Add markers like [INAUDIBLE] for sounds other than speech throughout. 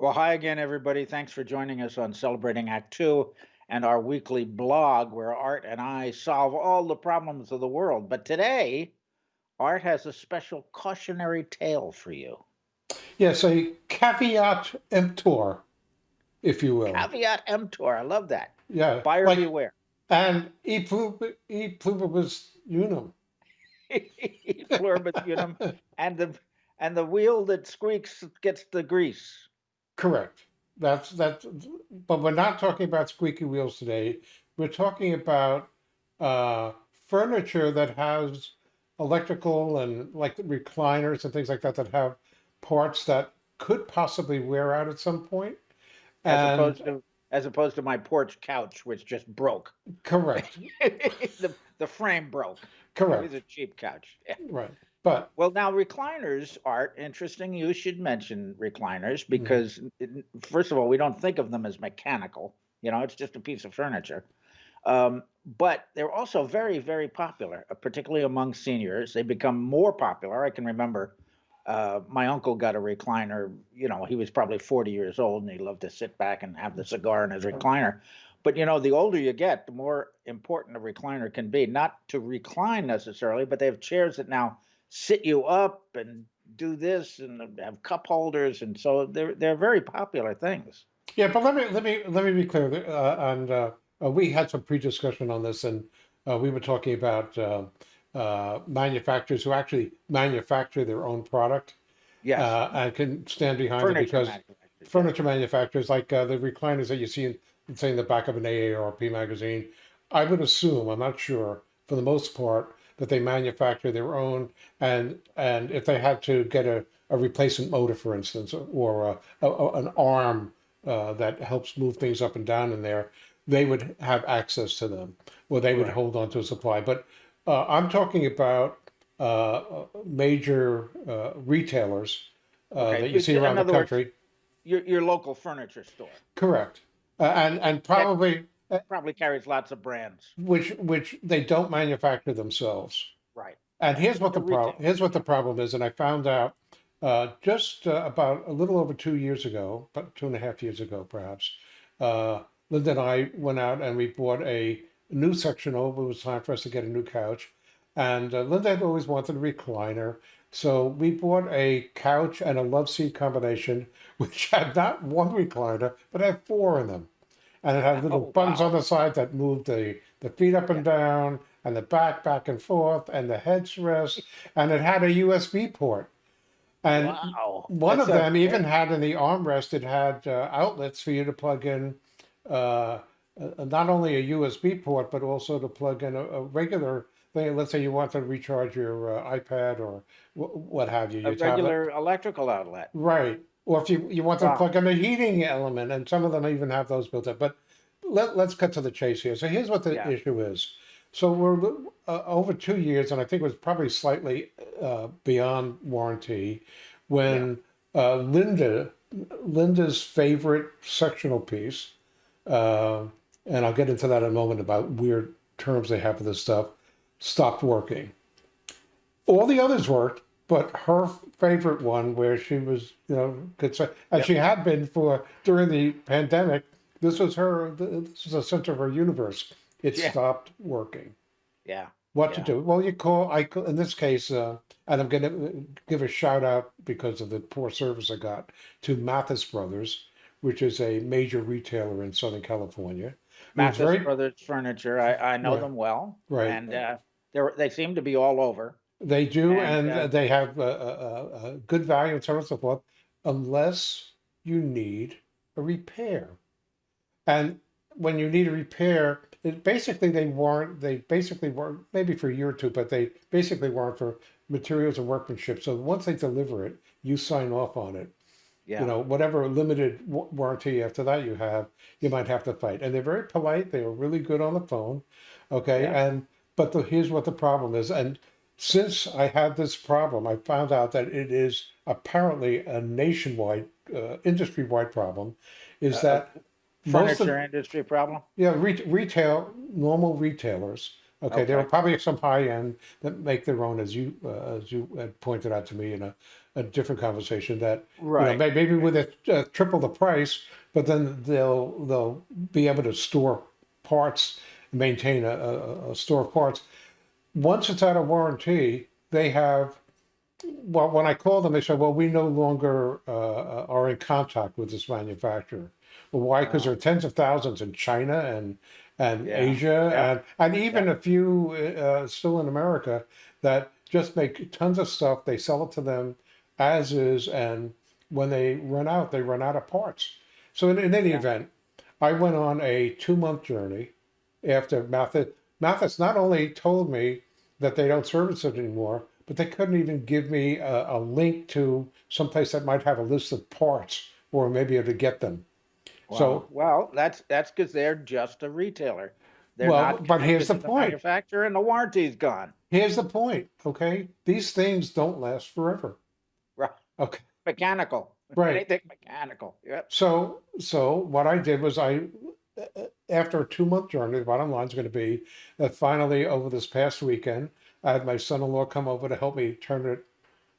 Well, hi again, everybody. Thanks for joining us on Celebrating Act Two and our weekly blog where Art and I solve all the problems of the world. But today, Art has a special cautionary tale for you. Yes, a caveat emptor, if you will. Caveat emptor. I love that. Yeah. Buyer like, beware. And e pluribus, e pluribus unum. [LAUGHS] E pluribus unum. And the and the wheel that squeaks gets the grease. Correct. That's that's. But we're not talking about squeaky wheels today. We're talking about uh, furniture that has electrical and like recliners and things like that that have parts that could possibly wear out at some point. As And opposed to as opposed to my porch couch, which just broke. correct, [LAUGHS] the the frame broke. Correct. It was a cheap couch. Yeah. right. But Well, now recliners are interesting. You should mention recliners mhm, because, n- first of all, we don't think of them as mechanical. You know, it's just a piece of furniture. Um, but they're also very, very popular, uh, particularly among seniors. They become more popular. I can remember uh, my uncle got a recliner. You know, he was probably 40 years old and he loved to sit back and have the cigar in his recliner. But, you know, the older you get, the more important a recliner can be. Not to recline necessarily, but they have chairs that now sit you up and do this and have cup holders. And so they're, they're very popular things. yeah. But let me let me let me be clear. Uh, and uh, uh, we had some pre-discussion on this, and uh, we were talking about uh, uh, manufacturers who actually manufacture their own product Yes. uh, and can stand behind it because manufacturers. Yeah. furniture manufacturers like uh, the recliners that you see in, say in the back of an AARP magazine, I would assume, I'm not sure, for the most part, that they manufacture their own, and and if they had to get a, a replacement motor, for instance, or a, a, an arm uh, that helps move things up and down in there, they would have access to them, or they would Right. hold on to a supply. But uh, I'm talking about uh, major uh, retailers uh, Okay. that you see around the other words, country. your, your local furniture store Correct. Uh, and and probably probably carries lots of brands. which which they don't manufacture themselves. Right. And here's what The problem here's what the problem is. And I found out uh, just uh, about a little over two years ago, about two and a half years ago, perhaps. Uh, Linda and I went out and we bought a new section over. It was time for us to get a new couch. And uh, Linda had always wanted a recliner. So we bought a couch and a love seat combination, [LAUGHS] which had not one recliner, but had four in them and it had little Oh, buttons on the side that moved the the feet up and down and the back back and forth and the headrest and it had a USB port and Wow. one That of them even had in the armrest it had uh, outlets for you to plug in uh, uh, not only a USB port but also to plug in a, a regular thing let's say you want to recharge your uh, iPad or w- what have you A your tablet regular electrical outlet. Right. Or if you, you want to Wow. plug in a heating element, and some of them even have those built up. But let, let's cut to the chase here. So here's what the Yeah. issue is. So we're uh, over two years, and I think it was probably slightly uh, beyond warranty Yeah. when uh, Linda, Linda's favorite sectional piece, uh, and I'll get into that in a moment about weird terms they have for this stuff, stopped working. All the others worked, but her favorite one, where she was, you know, could say, as Yep. she had been for during the pandemic, this was her, this was the center of her universe. It Yeah. stopped working. Yeah. What to do? Well, you call, I, call- in this case, uh, and I'm going to give a shout out because of the poor service I got to Mathis Brothers, which is a major retailer in Southern California. Mathis very, Brothers Furniture. I, I know right, them well, right. and uh, they seem to be all over. They do, And and uh, they have a, a, a good value and so on and so forth, unless you need a repair. And when you need a repair, it basically they warrant they basically warrant maybe for a year or two, but they basically warrant for materials and workmanship. So once they deliver it, you sign off on it. Yeah. You know, whatever limited warranty after that you have, you might have to fight. And they're very polite. They are really good on the phone. Okay. Yeah. And but the, here's what the problem is. And since I had this problem, I found out that it is apparently a nationwide, uh, industry-wide problem. Is Uh, that most of furniture industry problem. yeah, re- retail, normal retailers. Okay, there are Okay. probably some high end that make their own, as you uh, as you had pointed out to me in a a different conversation that you know, Right. may- maybe with a uh, triple the price, but then they'll they'll be able to store parts, maintain a, a, a store of parts. Once it's out of warranty, they have. Well, when I call them, they say, "Well, we no longer uh, are in contact with this manufacturer." Well, why? Because there are tens of thousands in China and and Yeah. Asia Yeah. and and even a few uh, still in America that just make tons of stuff. They sell it to them as is, and when they run out, they run out of parts. So in, in any event, I went on a two month journey after Mathis. Mathis not only told me that they don't service it anymore, but they couldn't even give me a, a link to someplace that might have a list of parts or maybe able to get them. Wow. So well, that's that's because they're just a retailer. They're Well, not but here's the to point. manufacturer, and the warranty's gone. here's the point, okay? These things don't last forever. Right. Okay. Mechanical. Right. Anything mechanical. Yep. So, so what I did was I, after a two month journey, the bottom line is going to be that finally over this past weekend, I had my son-in-law come over to help me turn it,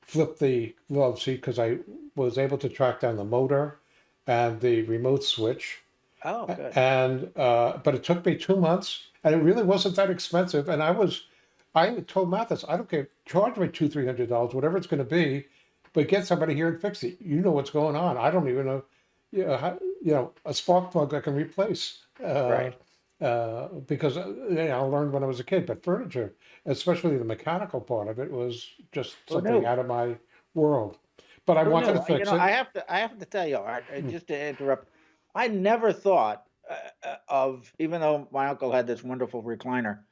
flip the glove seat because I was able to track down the motor and the remote switch. Oh, good. And uh, but it took me two months, and it really wasn't that expensive. And I was, I told Mathis, I don't care, charge me two, three hundred dollars, whatever it's going to be, but get somebody here and fix it. You know what's going on. I don't even know, you know, how, you know a spark plug I can replace. Uh, Right. Uh, because uh, you know, I learned when I was a kid, but furniture, especially the mechanical part of it, was just Who something knew? out of my world. But I Who wanted knew? to fix you know, it. I have to. I have to tell you, Art, Hmm. just to interrupt. I never thought uh, uh, of, even though my uncle had this wonderful recliner,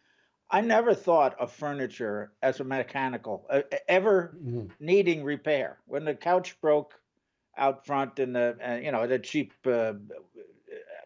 I never thought of furniture as a mechanical, uh, ever Mhm. needing repair. When the couch broke out front in the, uh, you know, the cheap uh,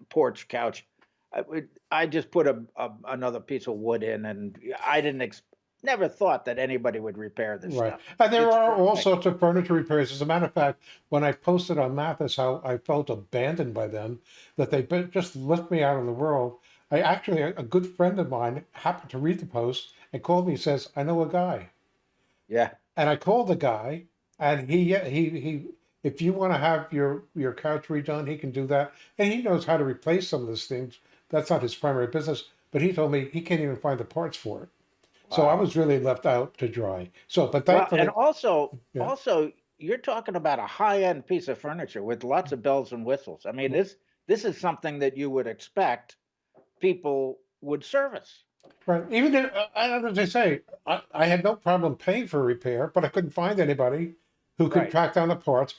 porch couch, I, I just put a, a another piece of wood in, and I didn't. Ex- never thought that anybody would repair this Right. stuff. And there It's are all sorts of furniture repairs. As a matter of fact, when I posted on Mathis how I felt abandoned by them, that they just left me out in the world, I actually, a good friend of mine happened to read the post and called me and says, I know a guy. Yeah. And I called the guy and he, he, he, if you want to have your, your couch redone, he can do that. And he knows how to replace some of those things. That's not his primary business, but he told me he can't even find the parts for it. So I was really left out to dry. So, but Well, and also, Yeah. also, you're talking about a high-end piece of furniture with lots of bells and whistles. I mean, this this is something that you would expect people would service. Right. Even if, uh, as I say, I, I had no problem paying for a repair, but I couldn't find anybody who could Right. track down the parts.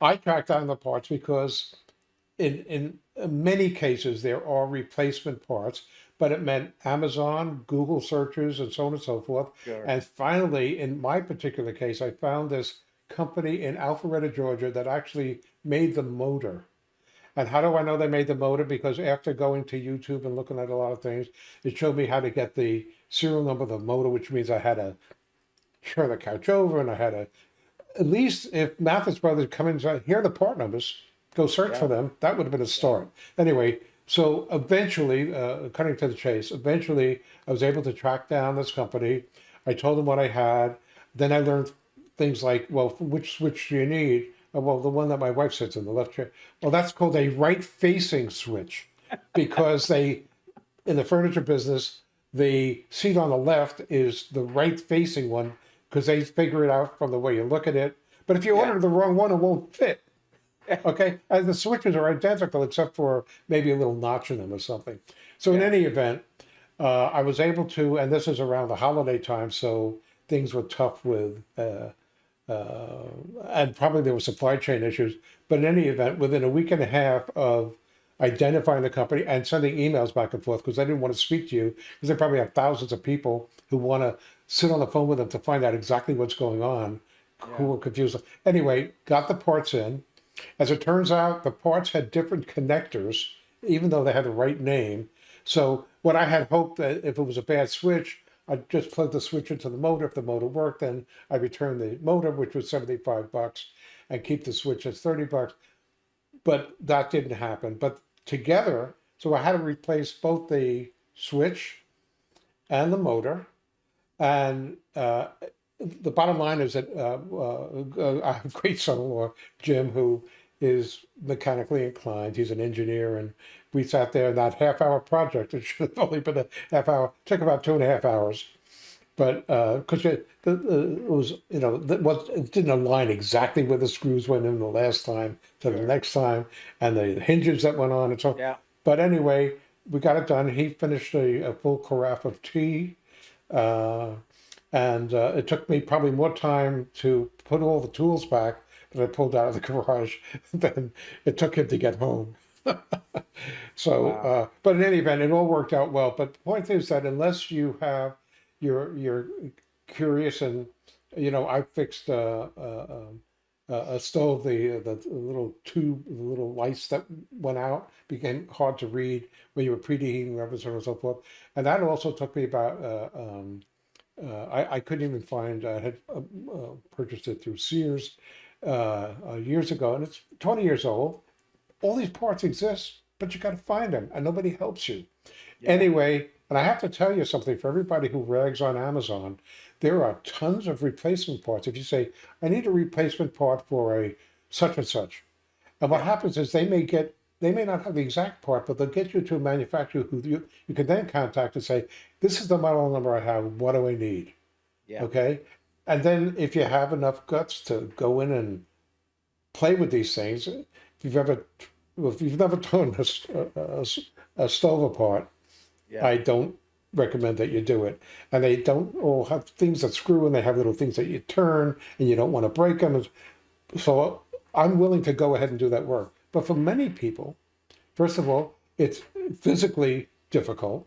I tracked down the parts because in, in many cases there are replacement parts, but it meant Amazon, Google searches, and so on and so forth. Sure. And finally, in my particular case, I found this company in Alpharetta, Georgia that actually made the motor. And how do I know they made the motor? Because after going to YouTube and looking at a lot of things, it showed me how to get the serial number of the motor, which means I had to turn the couch over and I had to, at least if Mathis Brothers come in and here are the part numbers, go search for them, that would have been a start. Anyway, so eventually, uh, cutting to the chase, eventually I was able to track down this company. I told them what I had. Then I learned things like, well, which switch do you need? Oh, well, the one that my wife sits in, the left chair. Well, that's called a right facing switch [LAUGHS] because they, in the furniture business, the seat on the left is the right facing one because they figure it out from the way you look at it. But if you Yeah. order the wrong one, it won't fit. Okay, and the switches are identical except for maybe a little notch in them or something. So in any event, uh, I was able to, and this is around the holiday time, so things were tough with, uh, uh, and probably there were supply chain issues. But in any event, within a week and a half of identifying the company and sending emails back and forth because I didn't want to speak to you because they probably have thousands of people who want to sit on the phone with them to find out exactly what's going on, who were confused. Anyway, got the parts in. As it turns out, the parts had different connectors, even though they had the right name. So what I had hoped that if it was a bad switch, I'd just plug the switch into the motor. If the motor worked, then I return the motor, which was 75 bucks, and keep the switch as 30 bucks. But that didn't happen. But together, so I had to replace both the switch and the motor. And uh, the bottom line is that uh, uh, I have a great son-in-law, Jim, who is mechanically inclined. He's an engineer, and we sat there in that half-hour project. It should have only been a half hour. It Took about two and a half hours, but because it, the, the, it was, you know, was it didn't align exactly where the screws went in the last time to the next time, and the hinges that went on and so. Yeah. But anyway, we got it done. He finished a, a full carafe of tea. Uh, and uh, it took me probably more time to put all the tools back that I pulled out of the [LAUGHS] garage than it took him to get home. [LAUGHS] so, Wow. uh, but in any event, it all worked out well. But the point is that unless you have, you're you're curious and you know, I fixed uh, uh, um, a, a stove. The the little tube, the little lights that went out became hard to read when you were preheating rubber and so forth. And that also took me about. Uh, um, uh, I, I couldn't even find. I had uh, uh, purchased it through Sears uh, uh, years ago, and it's 20 years old. All these parts exist, but you got to find them, and nobody helps you. Yeah. Anyway, and I have to tell you something for everybody who rags on Amazon, there are tons of replacement parts. If you say, I need a replacement part for a such and such, and what happens is they may get, they may not have the exact part, but they'll get you to a manufacturer who you, you can then contact and say, this is the model number I have, what do I need? Yeah. Okay. And then if you have enough guts to go in and play with these things, if you've ever, if you've never [LAUGHS] torn a a stove apart, Yeah. I don't recommend that you do it. And they don't all have things that screw and they have little things that you turn and you don't want to break them. So I'm willing to go ahead and do that work. But for many people, first of all, it's physically difficult,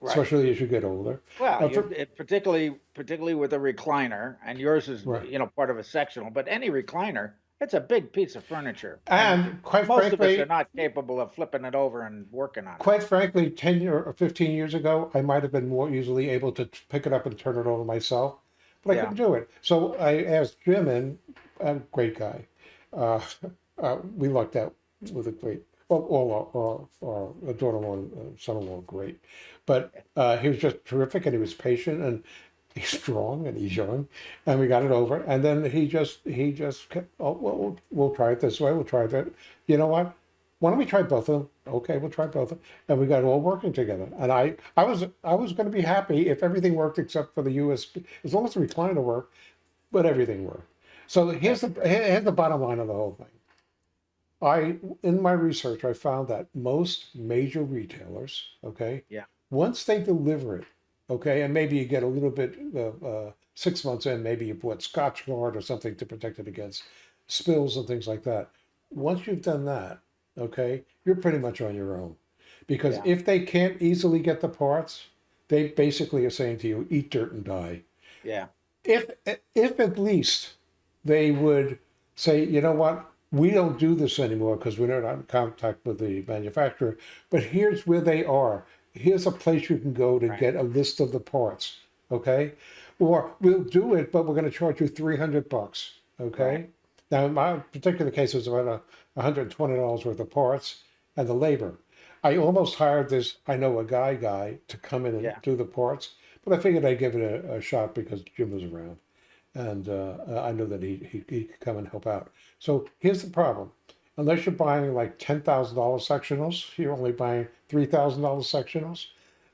Right. especially as you get older. Well, Uh, for- it, particularly particularly with a recliner, and yours is Right. you know part of a sectional, but any recliner, it's a big piece of furniture, And quite most of us are not capable of flipping it over and working on it. quite frankly, 10 or 15 years ago, I might have been more easily able to pick it up and turn it over myself, but I Yeah. couldn't do it. So I asked Jim, and a great guy. Uh, uh, we lucked out with a great, well, all our daughter-in-law and uh, son-in-law, great. But uh, he was just terrific, and he was patient, and he's strong, and he's young, and we got it over. And then he just, he just kept, oh, well, we'll, we'll try it this way, we'll try that. You know what? why don't we try both of them? Okay, we'll try both of them. And we got it all working together. And I, I was, I was going to be happy if everything worked except for the USB, as long as the recliner worked, but everything worked. So here's the, here's the bottom line of the whole thing. I, in my research, I found that most major retailers, okay, Yeah. once they deliver it, okay, and maybe you get a little bit, uh, uh, six months in, maybe you put Scotchgard or something to protect it against spills and things like that. Once you've done that, okay, you're pretty much on your own. Because Yeah. if they can't easily get the parts, they basically are saying to you, eat dirt and die. Yeah, If if at least they would say, you know what, we don't do this anymore because we're not in contact with the manufacturer, but here's where they are. Here's a place you can go to Right. get a list of the parts. Okay. Or we'll do it, but we're going to charge you 300 bucks. Okay. Right. Now, in my particular case, it was about a $120 worth of parts and the labor. I almost hired this, I know a guy guy to come in and Yeah. do the parts, but I figured I'd give it a, a shot because Jim was around. And uh, uh, I know that he, he, he could come and help out. So here's the problem. Unless you're buying like $10,000 sectionals, you're only buying $3,000 sectionals.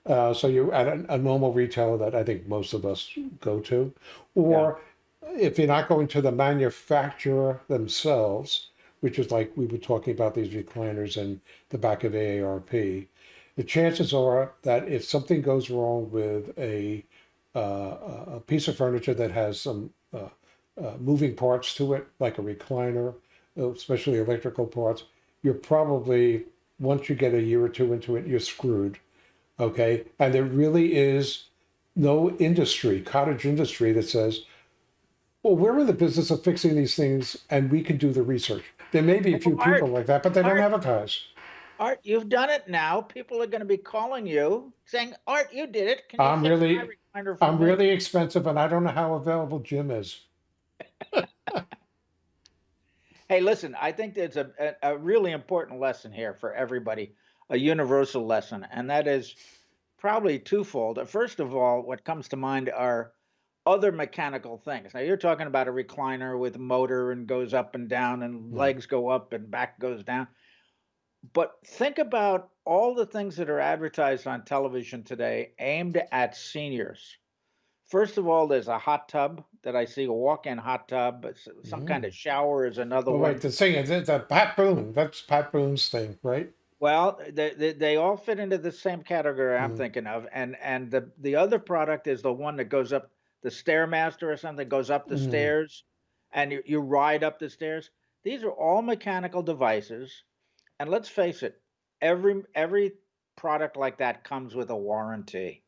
Uh, so you're at a, a normal retailer that I think most of us go to. Or if you're not going to the manufacturer themselves, which is like we were talking about these recliners in the back of AARP, the chances are that if something goes wrong with a uh, a piece of furniture that has some uh, uh, moving parts to it, like a recliner, uh, especially electrical parts, you're probably once you get a year or two into it, you're screwed. Okay, and there really is no industry, cottage industry, that says, well, we're in the business of fixing these things and we can do the research. There may be a few Art- people like that, but they don't Art- advertise. Art, you've done it now. People are going to be calling you saying, "Art, you did it." Can I'm really- my recliner for I'm me?" really expensive and I don't know how available Jim is. [LAUGHS] Hey, listen, I think there's a, a, really important lesson here for everybody, a universal lesson, and that is probably twofold. First of all, what comes to mind are other mechanical things. Now you're talking about a recliner with motor and goes up and down and Mm. legs go up and back goes down. But think about all the things that are advertised on television today aimed at seniors. First of all, there's a hot tub that I see, a walk-in hot tub, some kind Mm. of shower is another Oh, one. wait, the thing is, it's a Pat Boone. That's Pat Boone's thing, right? Well, they, they they all fit into the same category I'm Mm. thinking of, and and the the other product is the one that goes up the stairmaster or something goes up the Mm. stairs, and you, you ride up the stairs. These are all mechanical devices, and let's face it, every every product like that comes with a warranty.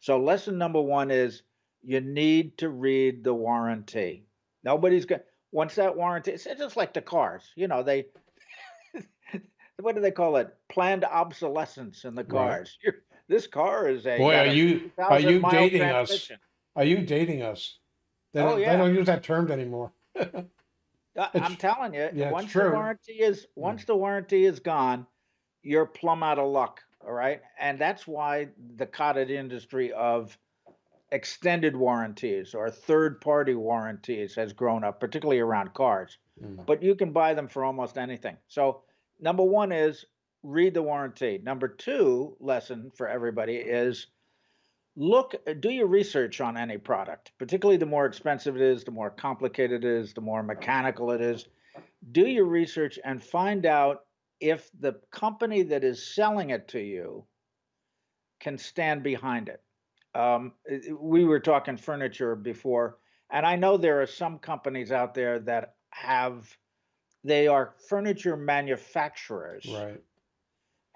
So lesson number one is you need to read the warranty. Nobody's going once that warranty. It's just like the cars, you know they [LAUGHS] what do they call it? Planned obsolescence in the cars. You're- [LAUGHS] this car is a Boy, are a you are you dating us? Are you dating us? They Oh, don't, yeah. they don't use that term anymore. [LAUGHS] Uh, it's- I'm telling you, yeah, once the warranty is once the warranty is gone, you're plumb out of luck. All right, and that's why the cottage industry of extended warranties or third-party warranties has grown up, particularly around cars. Mm. But you can buy them for almost anything. So number one is read the warranty. Number two lesson for everybody is look do your research on any product particularly the more expensive it is the more complicated it is the more mechanical it is do your research and find out if the company that is selling it to you can stand behind it um, we were talking furniture before and i know there are some companies out there that have they are furniture manufacturers Right.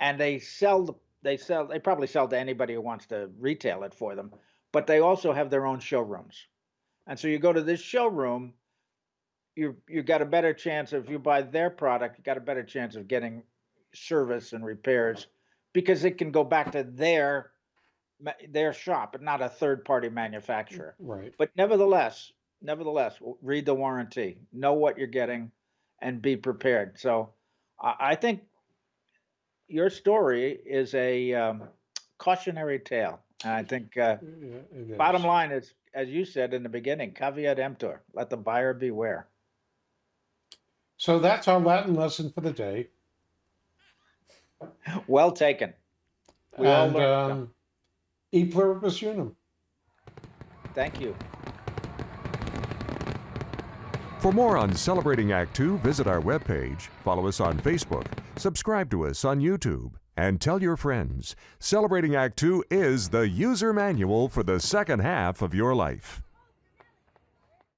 and they sell the they sell they probably sell to anybody who wants to retail it for them but they also have their own showrooms and so you go to this showroom you you got a better chance if you buy their product you got a better chance of getting service and repairs because it can go back to their their shop and not a third party manufacturer. Right. but nevertheless nevertheless read the warranty know what you're getting and be prepared. So i, I think your story is a um, cautionary tale and i think uh, Yeah, bottom line is as you said in the beginning caveat emptor let the buyer beware. So that's our Latin lesson for the day. well taken. We all learned um, e pluribus unum. thank you For more on Celebrating Act Two, visit our webpage, follow us on Facebook, subscribe to us on YouTube, and tell your friends. Celebrating Act Two is the user manual for the second half of your life.